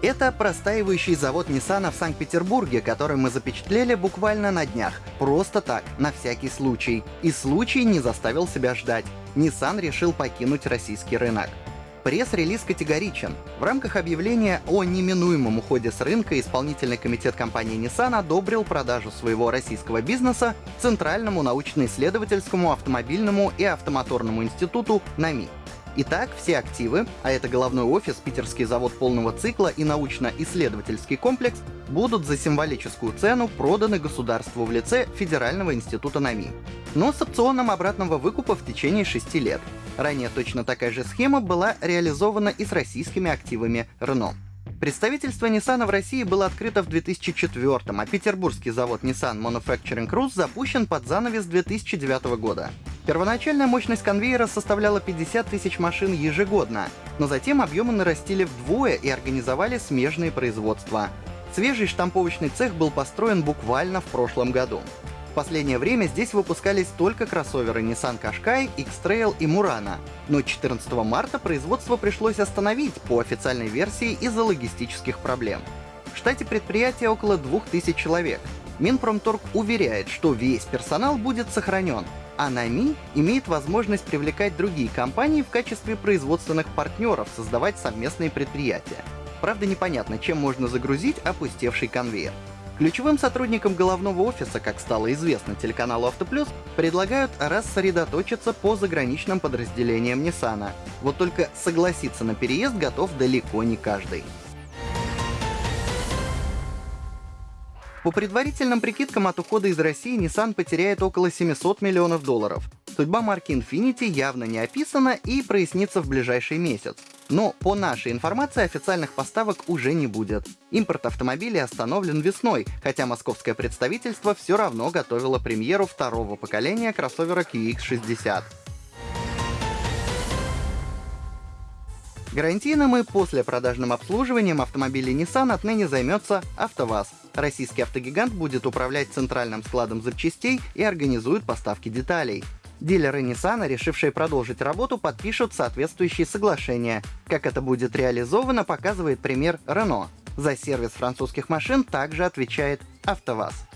Это простаивающий завод Nissan в Санкт-Петербурге, который мы запечатлели буквально на днях. Просто так, на всякий случай. И случай не заставил себя ждать. Nissan решил покинуть российский рынок. Пресс-релиз категоричен. В рамках объявления о неминуемом уходе с рынка исполнительный комитет компании Nissan одобрил продажу своего российского бизнеса Центральному научно-исследовательскому автомобильному и автомоторному институту НАМИ. Итак, все активы, а это головной офис, питерский завод полного цикла и научно-исследовательский комплекс, будут за символическую цену проданы государству в лице Федерального института НАМИ. Но с опционом обратного выкупа в течение 6 лет. Ранее точно такая же схема была реализована и с российскими активами Renault. Представительство Nissan в России было открыто в 2004 а петербургский завод Nissan Manufacturing Rus запущен под занавес 2009 года. Первоначальная мощность конвейера составляла 50 тысяч машин ежегодно, но затем объемы нарастили вдвое и организовали смежные производства. Свежий штамповочный цех был построен буквально в прошлом году. В последнее время здесь выпускались только кроссоверы Nissan Qashqai, X-Trail и Murano, но 14 марта производство пришлось остановить по официальной версии из-за логистических проблем. В штате предприятия около 2000 человек. Минпромторг уверяет, что весь персонал будет сохранен, а НАМИ имеет возможность привлекать другие компании в качестве производственных партнеров, создавать совместные предприятия. Правда, непонятно, чем можно загрузить опустевший конвейер. Ключевым сотрудникам головного офиса, как стало известно телеканалу Автоплюс, предлагают рассредоточиться по заграничным подразделениям Nissan. Вот только согласиться на переезд готов далеко не каждый. По предварительным прикидкам от ухода из России Nissan потеряет около 700 миллионов долларов. Судьба марки Infiniti явно не описана и прояснится в ближайший месяц. Но по нашей информации официальных поставок уже не будет. Импорт автомобилей остановлен весной, хотя московское представительство все равно готовило премьеру второго поколения кроссовера QX60. Гарантийным и послепродажным обслуживанием автомобилей Nissan отныне займется АвтоВАЗ. Российский автогигант будет управлять центральным складом запчастей и организует поставки деталей. Дилеры Nissan, решившие продолжить работу, подпишут соответствующие соглашения. Как это будет реализовано, показывает пример Renault. За сервис французских машин также отвечает АвтоВАЗ.